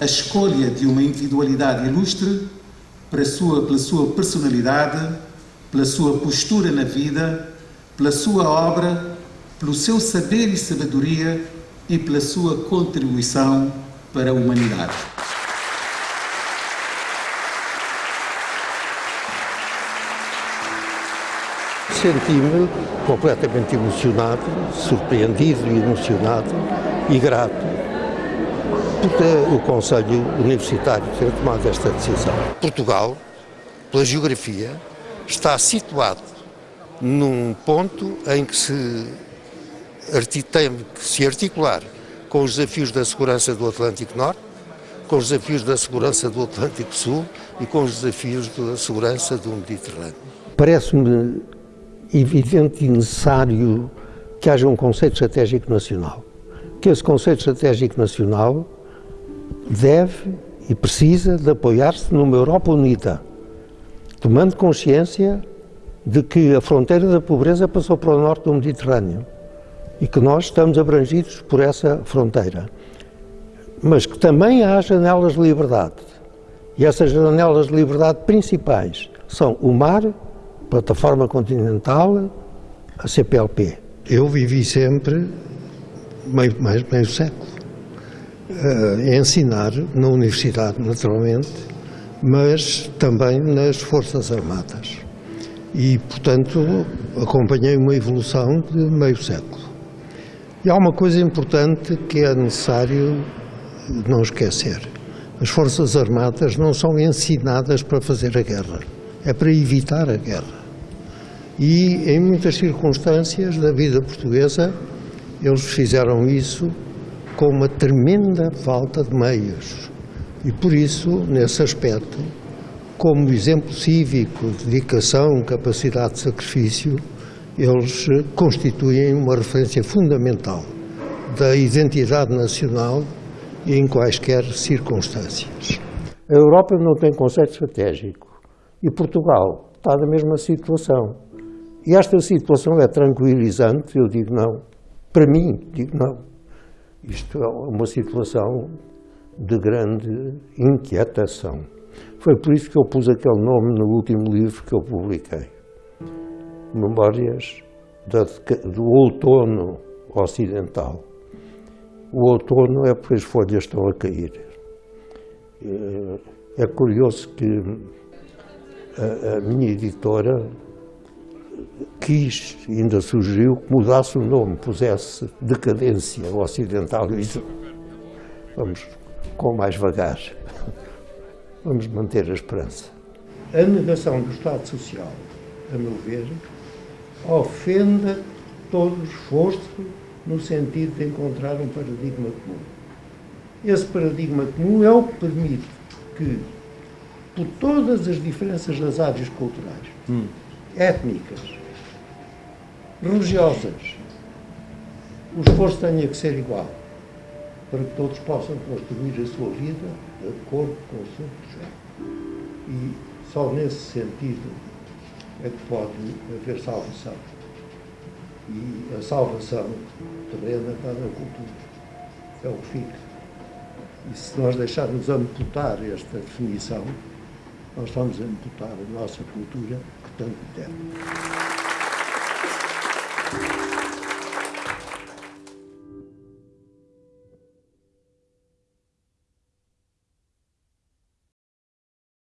a escolha de uma individualidade ilustre pela sua, pela sua personalidade, pela sua postura na vida, pela sua obra, pelo seu saber e sabedoria e pela sua contribuição para a humanidade. Senti-me completamente emocionado, surpreendido e emocionado e grato por o Conselho Universitário ter tomado esta decisão. Portugal, pela geografia, está situado num ponto em que se tem que se articular com os desafios da segurança do Atlântico Norte, com os desafios da segurança do Atlântico Sul e com os desafios da segurança do Mediterrâneo. Parece-me evidente e necessário que haja um conceito estratégico nacional. Que esse conceito estratégico nacional deve e precisa de apoiar-se numa Europa unida, tomando consciência de que a fronteira da pobreza passou para o norte do Mediterrâneo e que nós estamos abrangidos por essa fronteira. Mas que também há janelas de liberdade. E essas janelas de liberdade principais são o mar, plataforma continental, a CPLP. Eu vivi sempre meio, mais meio século a ensinar na universidade, naturalmente, mas também nas Forças Armadas. E, portanto, acompanhei uma evolução de meio século. E há uma coisa importante que é necessário não esquecer. As Forças Armadas não são ensinadas para fazer a guerra, é para evitar a guerra. E em muitas circunstâncias da vida portuguesa, eles fizeram isso com uma tremenda falta de meios. E por isso, nesse aspecto, como exemplo cívico, dedicação, capacidade de sacrifício, eles constituem uma referência fundamental da identidade nacional em quaisquer circunstâncias. A Europa não tem conceito estratégico e Portugal está na mesma situação. E esta situação é tranquilizante, eu digo não. Para mim, digo não. Isto é uma situação de grande inquietação. Foi por isso que eu pus aquele nome no último livro que eu publiquei. Memórias do outono ocidental. O outono é porque as folhas estão a cair. Eh, é curioso que a, a minha editora quis, ainda sugeriu, que mudasse o nome, pusesse decadência ocidental. Isso, vamos com mais vagar. Vamos manter a esperança. A negação do Estado Social, a meu ver, ofenda todo o esforço no sentido de encontrar um paradigma comum. Esse paradigma comum é o que permite que, por todas as diferenças das áreas culturais, hum. Étnicas, religiosas, o esforço tenha que ser igual, para que todos possam construir a sua vida de acordo com o seu projeto. E só nesse sentido é que pode haver salvação. E a salvação terrena está na cultura. É o que fica. E se nós deixarmos amputar esta definição, nós estamos a amputar a nossa cultura que tanto deve.